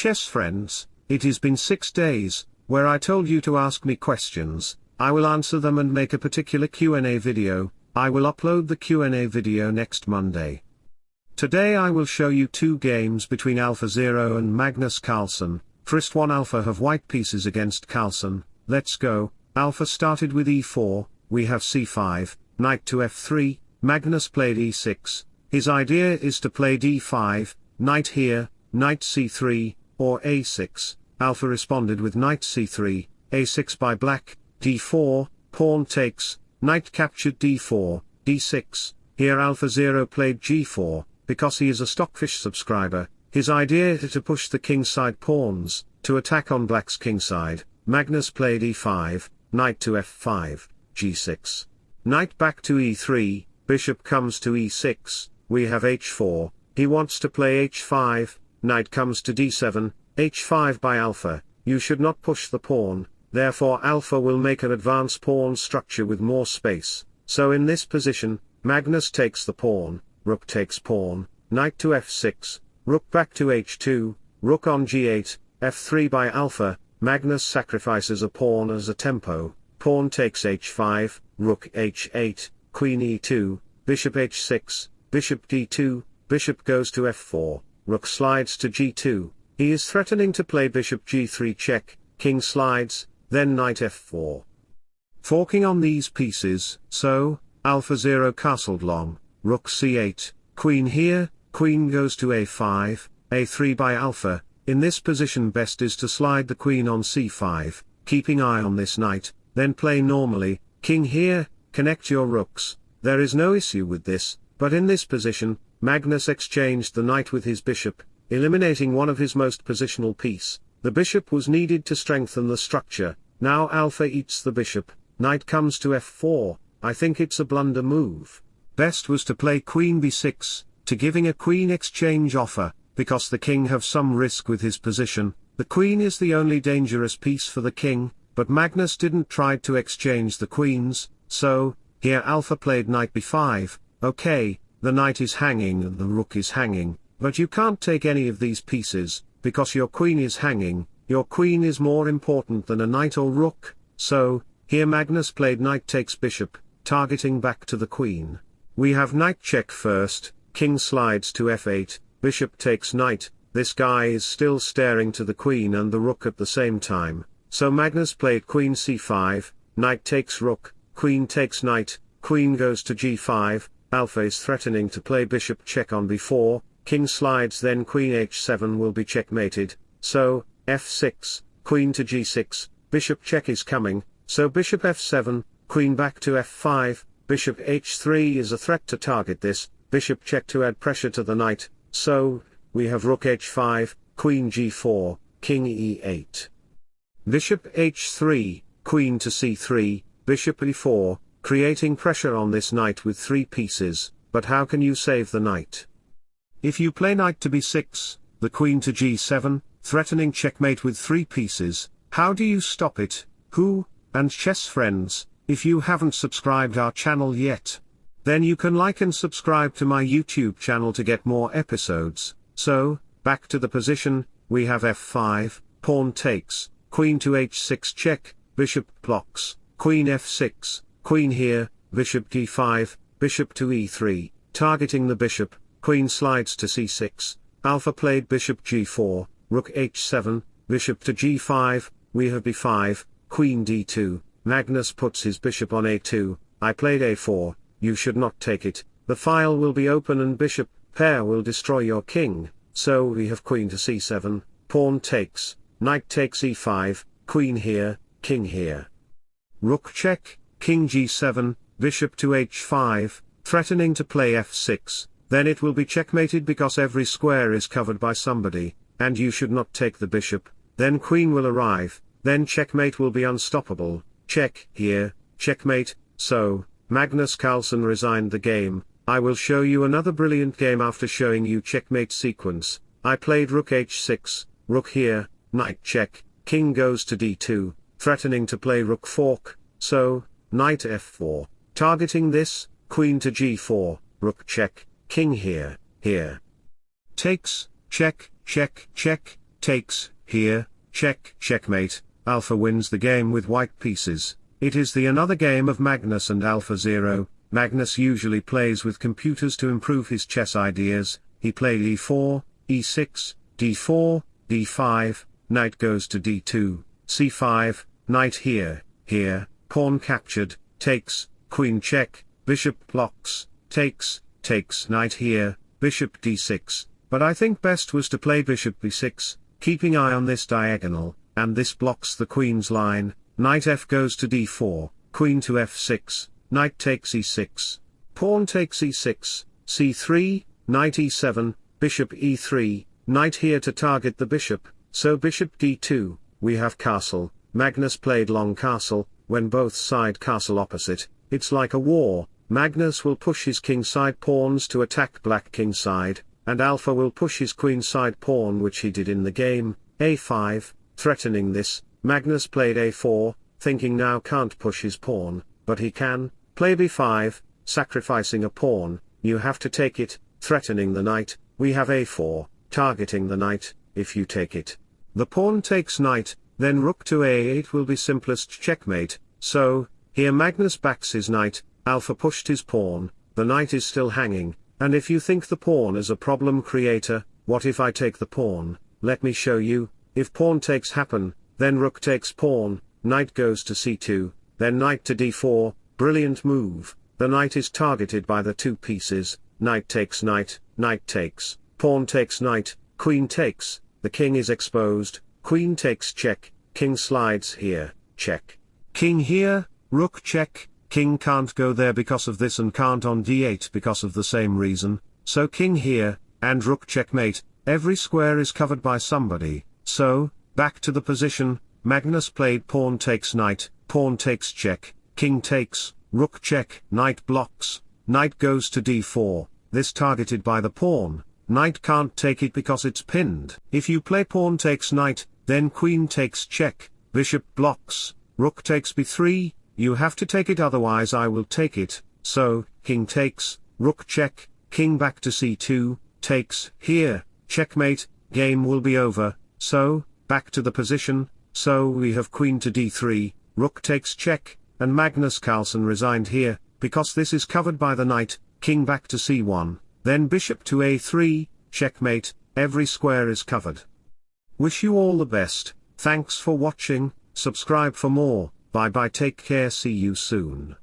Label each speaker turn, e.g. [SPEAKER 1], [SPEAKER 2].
[SPEAKER 1] chess friends, it has been six days, where I told you to ask me questions, I will answer them and make a particular Q&A video, I will upload the Q&A video next Monday. Today I will show you two games between AlphaZero and Magnus Carlsen, first one Alpha have white pieces against Carlsen, let's go, Alpha started with e4, we have c5, knight to f3, Magnus played e6, his idea is to play d5, knight here, knight c3, or a6, Alpha responded with knight c3, a6 by black, d4, pawn takes, knight captured d4, d6, here AlphaZero played g4, because he is a Stockfish subscriber, his idea is to push the kingside pawns, to attack on black's kingside, Magnus played e5, knight to f5, g6. Knight back to e3, bishop comes to e6, we have h4, he wants to play h5, knight comes to d7, h5 by alpha, you should not push the pawn, therefore alpha will make an advance pawn structure with more space, so in this position, Magnus takes the pawn, rook takes pawn, knight to f6, rook back to h2, rook on g8, f3 by alpha, Magnus sacrifices a pawn as a tempo, pawn takes h5, rook h8, queen e2, bishop h6, bishop d2, bishop goes to f4, rook slides to g2, he is threatening to play bishop g3 check, king slides, then knight f4. Forking on these pieces, so, AlphaZero castled long, rook c8, queen here, queen goes to a5, a3 by alpha, in this position best is to slide the queen on c5, keeping eye on this knight, then play normally, king here, connect your rooks, there is no issue with this, but in this position, Magnus exchanged the knight with his bishop, eliminating one of his most positional piece, the bishop was needed to strengthen the structure, now alpha eats the bishop, knight comes to f4, I think it's a blunder move. Best was to play queen b6, to giving a queen exchange offer, because the king have some risk with his position, the queen is the only dangerous piece for the king, but Magnus didn't try to exchange the queens, so, here alpha played knight b5, okay, the knight is hanging and the rook is hanging, but you can't take any of these pieces, because your queen is hanging, your queen is more important than a knight or rook, so, here Magnus played knight takes bishop, targeting back to the queen. We have knight check first, king slides to f8, bishop takes knight, this guy is still staring to the queen and the rook at the same time, so Magnus played queen c5, knight takes rook, queen takes knight, queen goes to g5, alpha is threatening to play bishop check on b4, king slides then queen h7 will be checkmated, so, f6, queen to g6, bishop check is coming, so bishop f7, queen back to f5, bishop h3 is a threat to target this, bishop check to add pressure to the knight, so, we have rook h5, queen g4, king e8. Bishop h3, queen to c3, bishop e4, creating pressure on this knight with three pieces, but how can you save the knight? If you play knight to b6, the queen to g7, threatening checkmate with three pieces, how do you stop it, who, and chess friends, if you haven't subscribed our channel yet, then you can like and subscribe to my YouTube channel to get more episodes, so, back to the position, we have f5, pawn takes, queen to h6 check, bishop blocks, queen f6, queen here, bishop d5, bishop to e3, targeting the bishop, queen slides to c6, alpha played bishop g4, rook h7, bishop to g5, we have b5, queen d2, Magnus puts his bishop on a2, I played a4, you should not take it, the file will be open and bishop pair will destroy your king, so we have queen to c7, pawn takes, knight takes e5, queen here, king here. Rook check, king g7, bishop to h5, threatening to play f6, then it will be checkmated because every square is covered by somebody, and you should not take the bishop, then queen will arrive, then checkmate will be unstoppable, check here, checkmate, so, Magnus Carlsen resigned the game, I will show you another brilliant game after showing you checkmate sequence, I played rook h6, rook here, knight check, king goes to d2, threatening to play rook fork, so, knight f4, targeting this, queen to g4, rook check, king here, here. Takes, check, check, check, takes, here, check, checkmate, alpha wins the game with white pieces. It is the another game of Magnus and Alpha Zero. Magnus usually plays with computers to improve his chess ideas, he played e4, e6, d4, d5, knight goes to d2, c5, knight here, here, pawn captured, takes, queen check, bishop blocks, takes, takes knight here, bishop d6, but I think best was to play bishop b6, keeping eye on this diagonal, and this blocks the queen's line, knight f goes to d4, queen to f6, knight takes e6, pawn takes e6, c3, knight e7, bishop e3, knight here to target the bishop, so bishop d2, we have castle, Magnus played long castle, when both side castle opposite, it's like a war, Magnus will push his kingside pawns to attack black kingside, and Alpha will push his queenside pawn which he did in the game, a5, threatening this, Magnus played a4, thinking now can't push his pawn, but he can, play b5, sacrificing a pawn, you have to take it, threatening the knight, we have a4, targeting the knight, if you take it. The pawn takes knight, then rook to a8 will be simplest checkmate, so, here Magnus backs his knight, Alpha pushed his pawn, the knight is still hanging, and if you think the pawn is a problem creator, what if I take the pawn, let me show you, if pawn takes happen, then rook takes pawn, knight goes to c2, then knight to d4, brilliant move, the knight is targeted by the two pieces, knight takes knight, knight takes, pawn takes knight, queen takes, the king is exposed, queen takes check, king slides here, check. King here, rook check, king can't go there because of this and can't on d8 because of the same reason, so king here, and rook checkmate, every square is covered by somebody, so, back to the position, Magnus played pawn takes knight, pawn takes check, king takes, rook check, knight blocks, knight goes to d4, this targeted by the pawn, knight can't take it because it's pinned. If you play pawn takes knight, then queen takes check, bishop blocks, rook takes b3, you have to take it otherwise I will take it, so, king takes, rook check, king back to c2, takes, here, checkmate, game will be over, so, back to the position, so we have queen to d3, rook takes check, and Magnus Carlsen resigned here, because this is covered by the knight, king back to c1, then bishop to a3, checkmate, every square is covered. Wish you all the best, thanks for watching, subscribe for more. Bye bye take care see you soon.